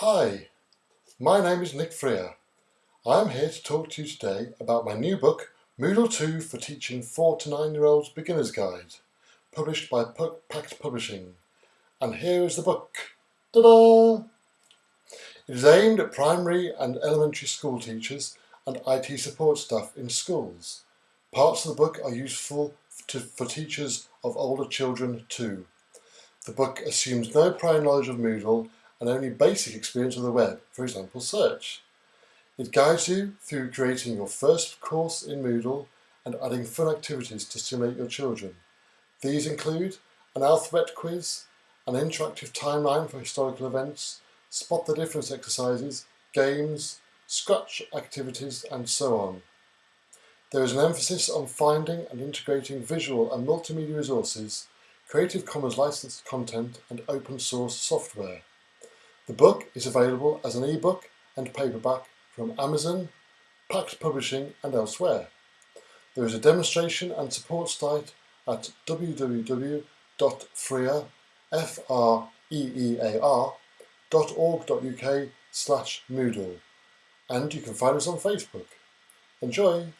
Hi, my name is Nick Freer. I'm here to talk to you today about my new book, Moodle 2 for Teaching 4 to 9 year olds Beginner's Guide, published by Packt Publishing. And here is the book. Ta-da! It is aimed at primary and elementary school teachers and IT support staff in schools. Parts of the book are useful to, for teachers of older children too. The book assumes no prior knowledge of Moodle and only basic experience of the web, for example search. It guides you through creating your first course in Moodle and adding fun activities to stimulate your children. These include an alphabet quiz, an interactive timeline for historical events, spot the difference exercises, games, scratch activities and so on. There is an emphasis on finding and integrating visual and multimedia resources, Creative Commons licensed content and open source software. The book is available as an ebook and paperback from Amazon, Packt Publishing and elsewhere. There is a demonstration and support site at www.freer.org.uk slash Moodle and you can find us on Facebook. Enjoy!